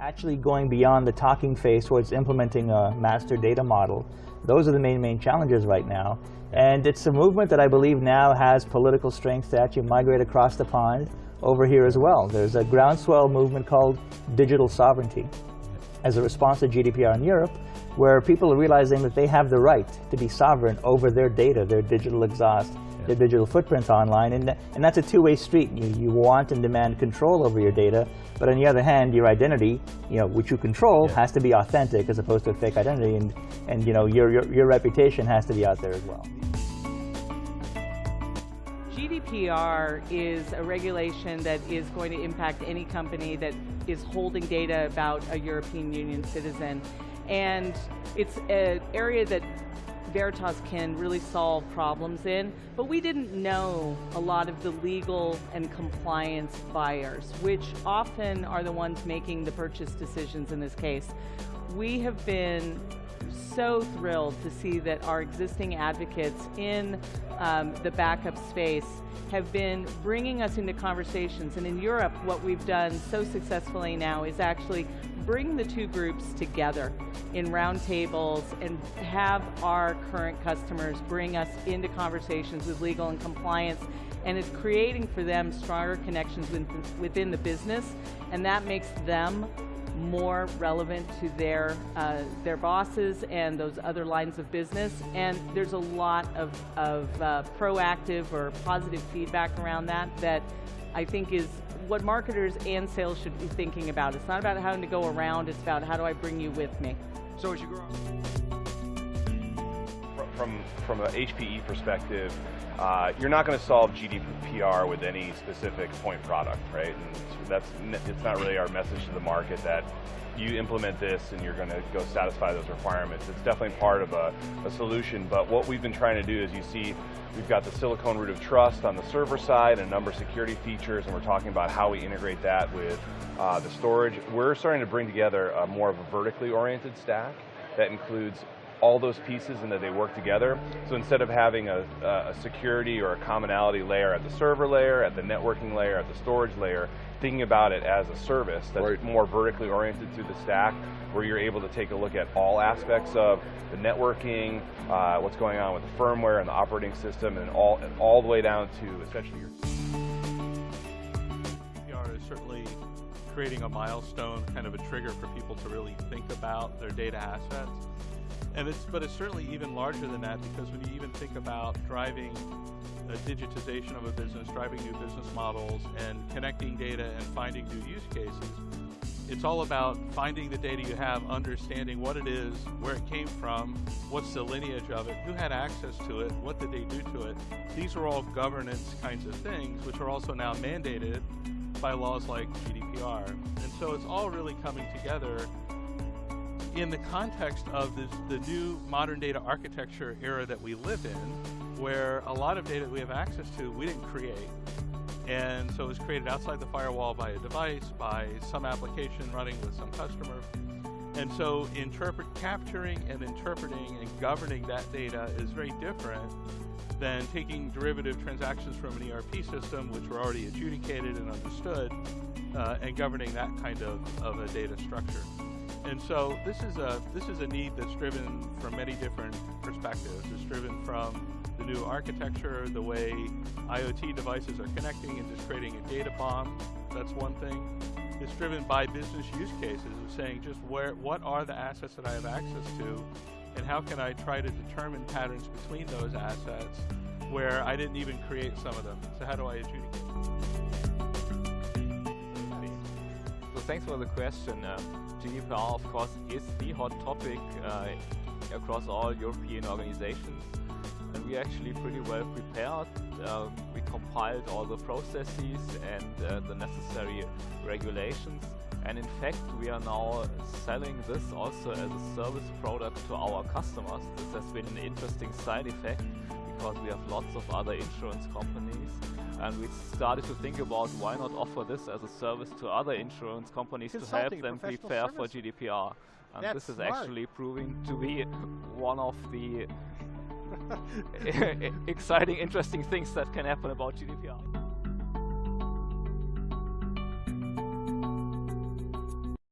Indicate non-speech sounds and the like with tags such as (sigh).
Actually going beyond the talking phase towards implementing a master data model, those are the main, main challenges right now. And it's a movement that I believe now has political strength to actually migrate across the pond over here as well. There's a groundswell movement called digital sovereignty as a response to GDPR in Europe, where people are realizing that they have the right to be sovereign over their data, their digital exhaust, yeah. their digital footprints online, and, and that's a two-way street. You, you want and demand control over your data, but on the other hand, your identity, you know, which you control, yeah. has to be authentic as opposed to a fake identity, and, and you know, your, your, your reputation has to be out there as well. GDPR is a regulation that is going to impact any company that is holding data about a European Union citizen. And it's an area that Veritas can really solve problems in, but we didn't know a lot of the legal and compliance buyers, which often are the ones making the purchase decisions in this case. We have been so thrilled to see that our existing advocates in um, the backup space have been bringing us into conversations. And in Europe, what we've done so successfully now is actually bring the two groups together in roundtables and have our current customers bring us into conversations with legal and compliance and it's creating for them stronger connections within the business and that makes them more relevant to their, uh, their bosses and those other lines of business. And there's a lot of, of uh, proactive or positive feedback around that that I think is what marketers and sales should be thinking about. It's not about having to go around, it's about how do I bring you with me. So as you grow from, from an HPE perspective, uh, you're not going to solve GDPR with any specific point product, right? And that's it's not really our message to the market that you implement this and you're going to go satisfy those requirements. It's definitely part of a, a, solution, but what we've been trying to do is you see we've got the silicon root of trust on the server side and a number of security features, and we're talking about how we integrate that with uh, the storage. We're starting to bring together a more of a vertically oriented stack that includes all those pieces and that they work together. So instead of having a, a, security or a commonality layer at the server layer, at the networking layer, at the storage layer, thinking about it as a service that's right. more vertically oriented through the stack, where you're able to take a look at all aspects of the networking, uh, what's going on with the firmware and the operating system, and all, and all the way down to essentially your... GDPR is certainly creating a milestone, kind of a trigger for people to really think about their data assets. And it's, but it's certainly even larger than that because when you even think about driving the digitization of a business, driving new business models, and connecting data and finding new use cases, it's all about finding the data you have, understanding what it is, where it came from, what's the lineage of it, who had access to it, what did they do to it. These are all governance kinds of things, which are also now mandated by laws like GDPR. And so it's all really coming together in the context of this, the new modern data architecture era that we live in, where a lot of data we have access to we didn't create. And so it was created outside the firewall by a device, by some application running with some customer. And so capturing and interpreting and governing that data is very different than taking derivative transactions from an ERP system, which were already adjudicated and understood, uh, and governing that kind of, of a data structure. And so this is a this is a need that's driven from many different perspectives. It's driven from the new architecture, the way IoT devices are connecting and just creating a data bomb. That's one thing. It's driven by business use cases of saying just where what are the assets that I have access to and how can I try to determine patterns between those assets where I didn't even create some of them. So how do I adjudicate? Thanks for the question. Uh, GDPR, of course, is the hot topic uh, across all European organizations. And we're actually pretty well prepared. Uh, we compiled all the processes and uh, the necessary regulations. And in fact, we are now selling this also as a service product to our customers. This has been an interesting side effect because we have lots of other insurance companies and we started to think about why not offer this as a service to other insurance companies to help them prepare service. for GDPR. And That's this is smart. actually proving to be one of the (laughs) (laughs) exciting, interesting things that can happen about GDPR.